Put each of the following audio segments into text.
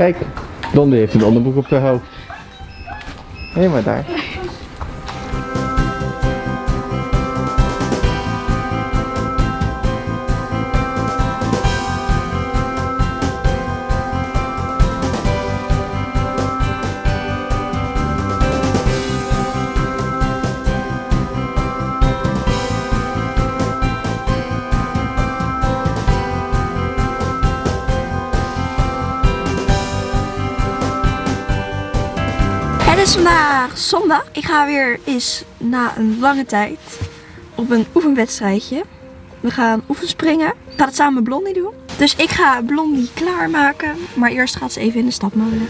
Kijk, Blondie heeft een onderbroek op haar hoofd. Helemaal daar. Vandaag zondag. Ik ga weer eens na een lange tijd op een oefenwedstrijdje. We gaan oefenspringen. Ik ga het samen met Blondie doen. Dus ik ga Blondie klaarmaken. Maar eerst gaat ze even in de stapmolen.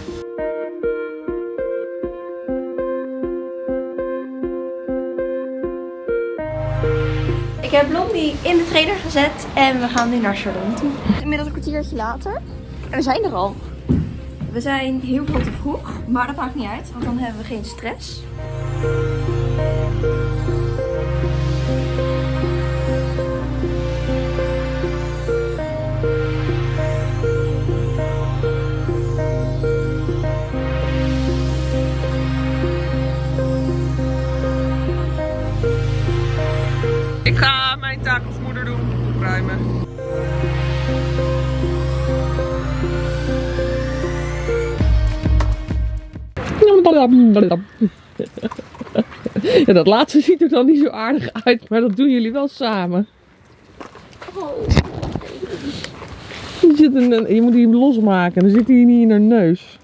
Ik heb Blondie in de trailer gezet en we gaan nu naar Chardon toe. Inmiddels een kwartiertje later. En we zijn er al. We zijn heel veel te vroeg, maar dat maakt niet uit, want dan hebben we geen stress. Ja, dat laatste ziet er dan niet zo aardig uit, maar dat doen jullie wel samen. Je, zit je moet die losmaken, dan zit hij niet in haar neus.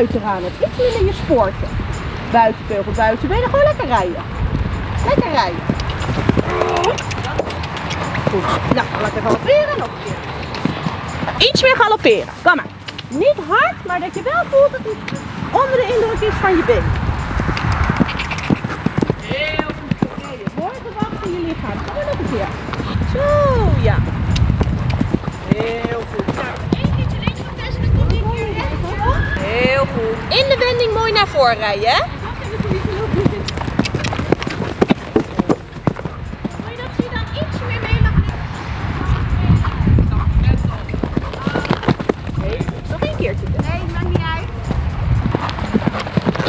Je kuiten aan hebt. Iets minder je spoortje. Buitenbeugel, buitenbenen, gewoon lekker rijden. Lekker rijden. Goed. Nou, lekker galopperen, nog een keer. Iets meer galopperen, kom maar. Niet hard, maar dat je wel voelt dat het onder de indruk is van je been. Heel goed gereden. Mooi gewacht in je lichaam. Kom maar nog een keer. Zo, ja. Heel goed. Heel goed. In de wending mooi naar voren rijden, hè?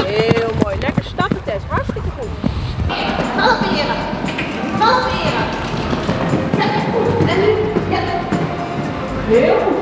Heel mooi. Lekker stappen, Tess. Hartstikke goed. Halveren. Halveren. Ja, goed. En nu? Ja. Heel goed.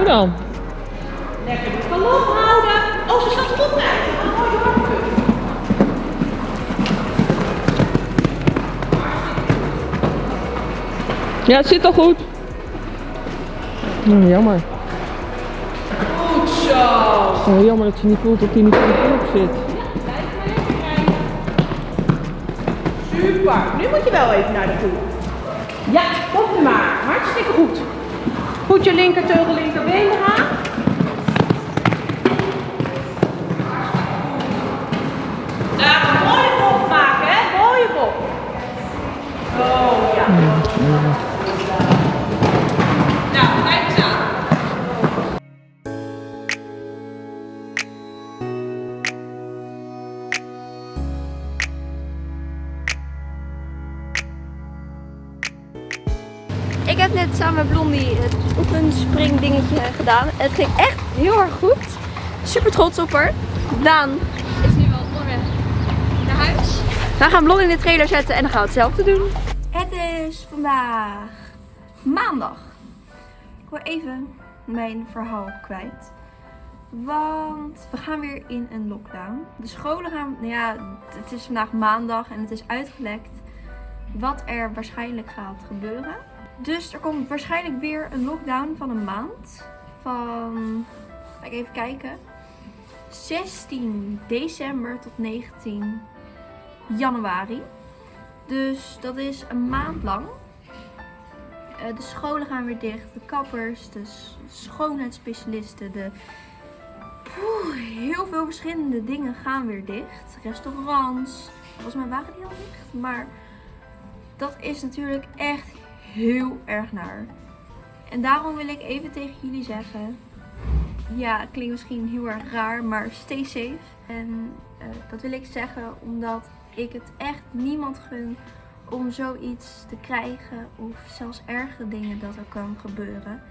Zo dan. Lekker de galop houden. Oh, ze staat mooi doorgekund. Ja, het zit al goed. Nou, jammer. Goed zo. Oh, jammer dat je niet voelt dat hij niet in de knop zit. Super. Nu moet je wel even naar de toe. Ja, kom maar. Hartstikke goed. Goed je linkerteugel linkerbeen eraan. Daar mooie bocht maken, hè? Mooie bocht. Oh oefenspringdingetje gedaan. Het ging echt heel erg goed. Super trots op haar. Daan is nu wel onderweg naar huis. We gaan Blondie in de trailer zetten en dan gaan we hetzelfde doen. Het is vandaag maandag. Ik wil even mijn verhaal kwijt. Want we gaan weer in een lockdown. De scholen gaan, nou ja, het is vandaag maandag en het is uitgelekt wat er waarschijnlijk gaat gebeuren. Dus er komt waarschijnlijk weer een lockdown van een maand. Van, ga ik even kijken, 16 december tot 19 januari. Dus dat is een maand lang. Eh, de scholen gaan weer dicht, de kappers, de schoonheidsspecialisten, de... Poeh, heel veel verschillende dingen gaan weer dicht. Restaurants, volgens mij waren die al dicht, maar dat is natuurlijk echt heel erg naar. En daarom wil ik even tegen jullie zeggen. Ja, het klinkt misschien heel erg raar, maar stay safe. En eh, dat wil ik zeggen omdat ik het echt niemand gun om zoiets te krijgen. Of zelfs erge dingen dat er kan gebeuren.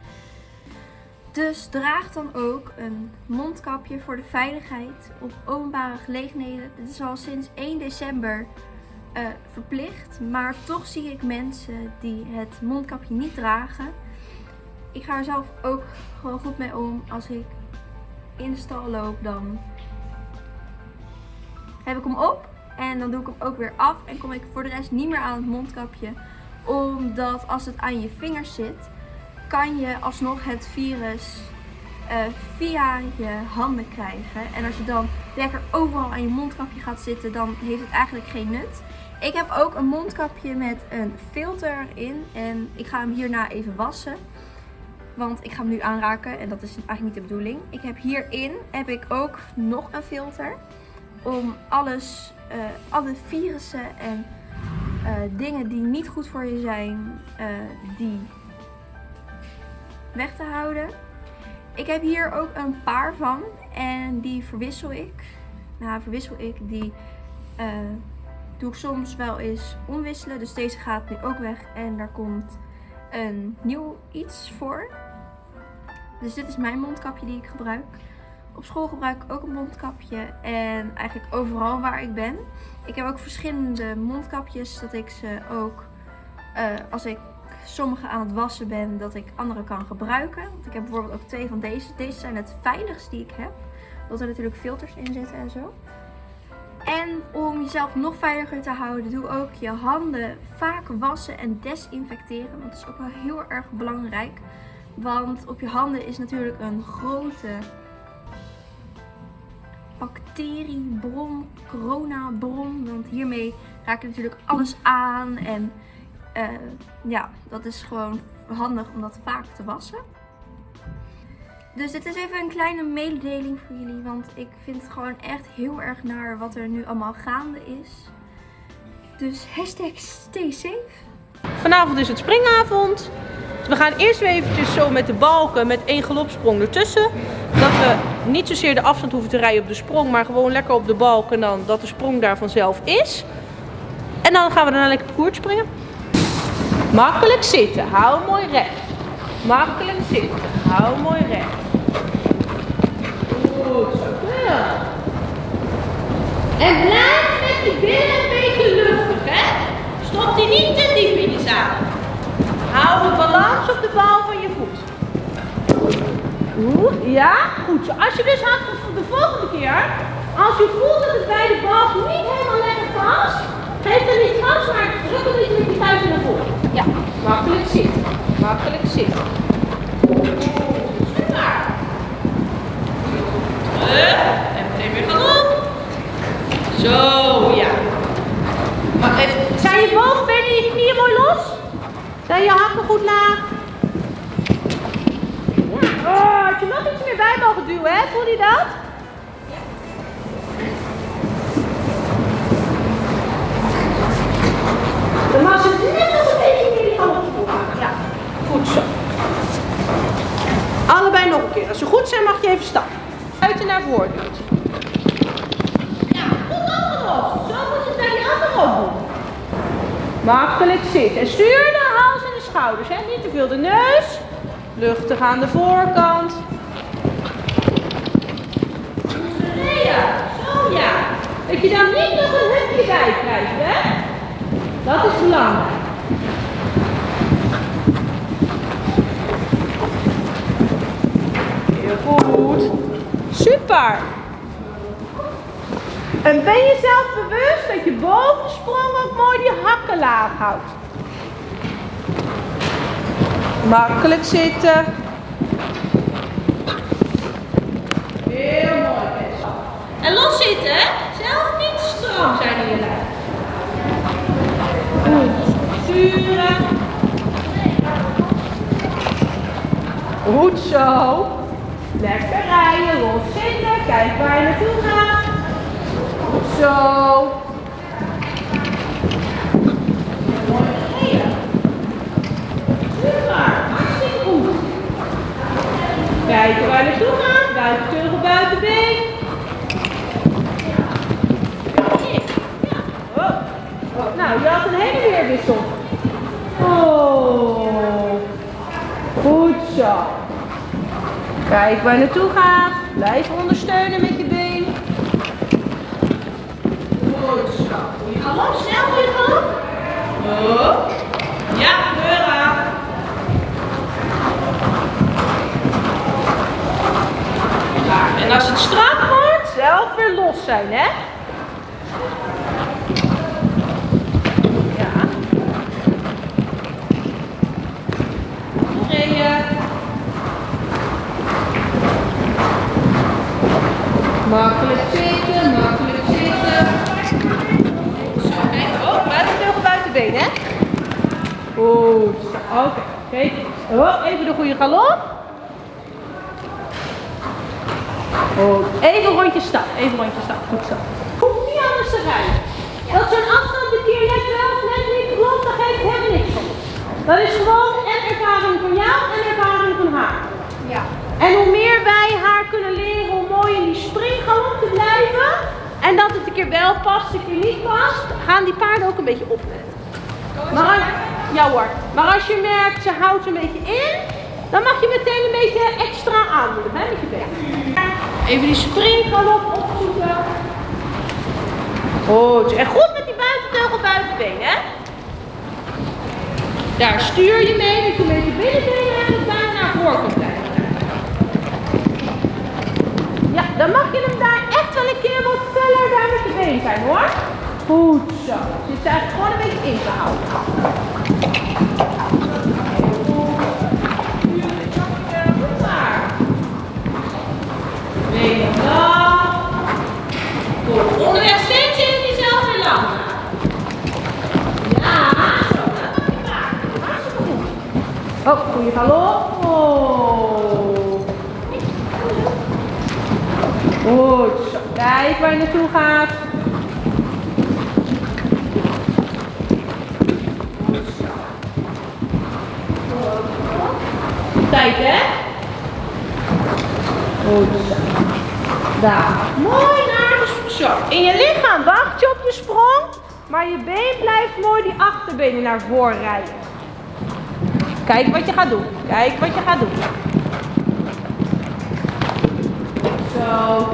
Dus draag dan ook een mondkapje voor de veiligheid op openbare gelegenheden. Dit is al sinds 1 december eh, verplicht. Maar toch zie ik mensen die het mondkapje niet dragen. Ik ga er zelf ook gewoon goed mee om. Als ik in de stal loop, dan heb ik hem op. En dan doe ik hem ook weer af. En kom ik voor de rest niet meer aan het mondkapje. Omdat als het aan je vingers zit, kan je alsnog het virus eh, via je handen krijgen. En als je dan lekker overal aan je mondkapje gaat zitten, dan heeft het eigenlijk geen nut. Ik heb ook een mondkapje met een filter in. En ik ga hem hierna even wassen. Want ik ga hem nu aanraken en dat is eigenlijk niet de bedoeling. Ik heb hierin heb ik ook nog een filter. Om alles, eh, alle virussen en eh, dingen die niet goed voor je zijn, eh, die weg te houden. Ik heb hier ook een paar van en die verwissel ik. Nou, verwissel ik. Die doe ik soms wel eens omwisselen. Dus deze gaat nu ook weg en daar komt een nieuw iets voor. Dus dit is mijn mondkapje die ik gebruik. Op school gebruik ik ook een mondkapje en eigenlijk overal waar ik ben. Ik heb ook verschillende mondkapjes dat ik ze ook, eh, als ik sommige aan het wassen ben, dat ik andere kan gebruiken. Want ik heb bijvoorbeeld ook twee van deze. Deze zijn het veiligst die ik heb. Omdat er natuurlijk filters in zitten en zo. En om jezelf nog veiliger te houden, doe ook je handen vaak wassen en desinfecteren. Want dat is ook wel heel erg belangrijk. Want op je handen is natuurlijk een grote bacteriebron, coronabron. Want hiermee raak je natuurlijk alles aan. En eh, ja, dat is gewoon handig om dat vaak te wassen. Dus dit is even een kleine mededeling voor jullie. Want ik vind het gewoon echt heel erg naar wat er nu allemaal gaande is. Dus hashtag stay safe. Vanavond is het springavond. We gaan eerst weer eventjes zo met de balken met één galopsprong ertussen. Dat we niet zozeer de afstand hoeven te rijden op de sprong, maar gewoon lekker op de balk en dan dat de sprong daar vanzelf is. En dan gaan we daarna lekker parcours springen. Makkelijk zitten, hou mooi recht. Makkelijk zitten, hou mooi recht. Goed zo. En blijf met je billen een beetje luchtig, hè? Stop die niet te diep in je zadel. Hou de balans op de bal van je voet. Ja, goed. Als je dus had de volgende keer, als je voelt dat het bij de balk niet helemaal lekker past, geef dan niet gas, maar druk een beetje met je kuiten naar voren. Ja, makkelijk zitten. Makkelijk zitten. Super. En meteen weer gaan op. Zo, ja. Maar, eh, zijn je bovenbenen en je knieën mooi los? Zijn je hakken goed laag? Ja. Oh, had je nog iets meer bij mogen duwen, hè? Voel je dat? Dan mag ze net nog een beetje meer die handen voelen. Ja, goed zo. Allebei nog een keer. Als ze goed zijn, mag je even stappen. Uit en naar voren duwt. Ja, goed opgelost. Zo moet je het bij die andere ook doen. Makkelijk zitten. En stuur de hals en de schouders. Hè? Niet te veel de neus. Luchtig aan de voorkant. Ja, zo ja. Dat je dan niet nog een hupje bij krijgt, hè? Dat is belangrijk. Heel goed. Super. En ben je zelf bewust dat je boven de sprong ook mooi die hakken laag houdt? Makkelijk zitten. Heel mooi. En los zitten, hè? Zelf niet stram zijn in je lijf. Goed. Sturen. Goed zo. Lekker rijden, los zitten. Kijk waar je naartoe gaat. Zo. Kijken waar je naartoe gaat. Buiten teugel, buitenbeen. Ja. Oh. Oh, Nou, je had een hele weerwissel. Oh. Goed zo. Kijk waar je naartoe gaat. Blijf ondersteunen met je been. Goed zo. Goeie galop, snel goeie galop. Ja, deur aan. Klaar. En als het strak wordt, zelf weer los zijn, hè? Ja. Gereden. Makkelijk zitten, makkelijk zitten. Zo, kijk. Oh, buitenteugel, buitenbeen, hè? Goed. zo. Oké. Kijk eens. Oh, even de goede galop. Goed. Even rondje stap. Even rondje stap. Goed zo. Hoeft niet anders te rijden. Dat zo'n afstand een keer net wel of net niet klopt, daar geeft helemaal niks om. Dat is gewoon en ervaring van jou en ervaring van haar. Ja. En hoe meer wij haar kunnen leren hoe mooi in die springgalop te blijven. En dat het een keer wel past, een keer niet past, gaan die paarden ook een beetje opletten. Maar als, ja hoor. Maar als je merkt, ze houdt een beetje in, dan mag je meteen een beetje extra aandoen, hè, met je. Even die springgalop opzoeken. Goed. En goed met die buitenteugel buitenbeen, hè. Daar stuur je mee, dat je met je binnenbeen eigenlijk bijna naar voren kunt blijven. Ja, dan mag je hem daar echt wel een keer wat feller daar met je been zijn hoor. Goed zo. Je zit eigenlijk gewoon een beetje in te houden. Onderweg steeds even diezelfde lang. Ja, zo. Dat mag je goed. Oh, goeie galop. Oh. Goed zo. Kijk waar je naartoe gaat. Tijd hè? Goed zo. Daar. Mooi Zo. In je lichaam wacht je op je sprong. Maar je been blijft mooi die achterbenen naar voren rijden. Kijk wat je gaat doen. Kijk wat je gaat doen. Zo.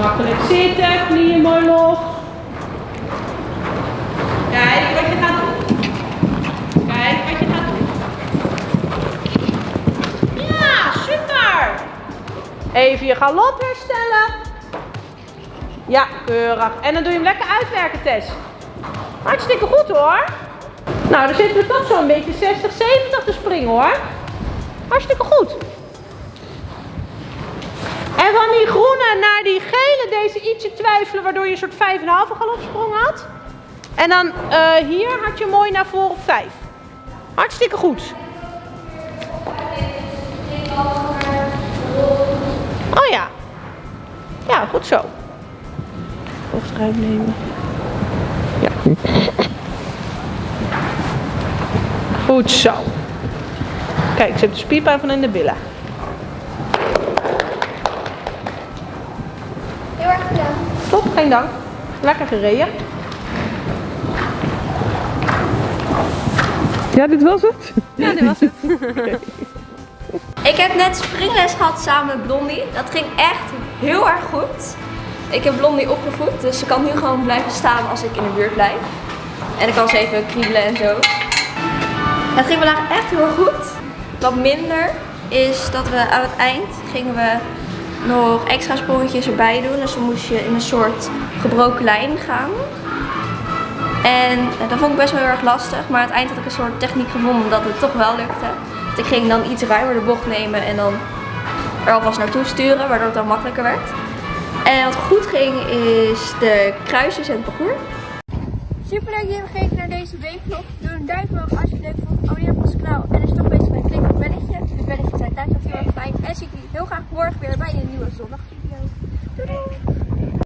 Makkelijk zitten, knieën mooi los. Kijk wat je gaat doen. Kijk wat je gaat doen. Ja, super. Even je galop herstellen. Ja, keurig. En dan doe je hem lekker uitwerken, Tess. Hartstikke goed hoor. Nou, dan zitten we toch zo'n beetje 60, 70 te springen hoor. Hartstikke goed. En van die groene naar die gele, deze ietsje twijfelen, waardoor je een soort 5,5 galopsprong had. En dan eh, hier had je mooi naar voren op 5. Hartstikke goed. Oh ja. Ja, goed zo. Hoofdruim nemen. Ja. Goed zo. Kijk, ze heeft de spierpijn van in de billen. Heel erg gedaan. Top, geen dank. Lekker gereden. Ja, dit was het? Ja, dit was het. Ik heb net springles gehad samen met Blondie. Dat ging echt heel erg goed. Ik heb Blondie opgevoed, dus ze kan nu gewoon blijven staan als ik in de buurt blijf. En ik kan ze even kriebelen en zo. Het ging vandaag echt heel erg goed. Wat minder is dat we aan het eind gingen we nog extra sprongetjes erbij doen. Dus dan moest je in een soort gebroken lijn gaan. En eh, dat vond ik best wel heel erg lastig. Maar eind had ik een soort techniek gevonden dat het toch wel lukte. Ik ging dan iets ruimer de bocht nemen en dan er alvast naartoe sturen, waardoor het dan makkelijker werd. En wat goed ging is de kruisjes en het parcours. Super leuk dat je gekeken naar deze weekvlog. Doe een duimpje omhoog als je het leuk vond. Abonneer op onze kanaal. En je toch heel fijn. En zie ik jullie heel graag morgen weer bij een nieuwe zondagvideo. doei! doei.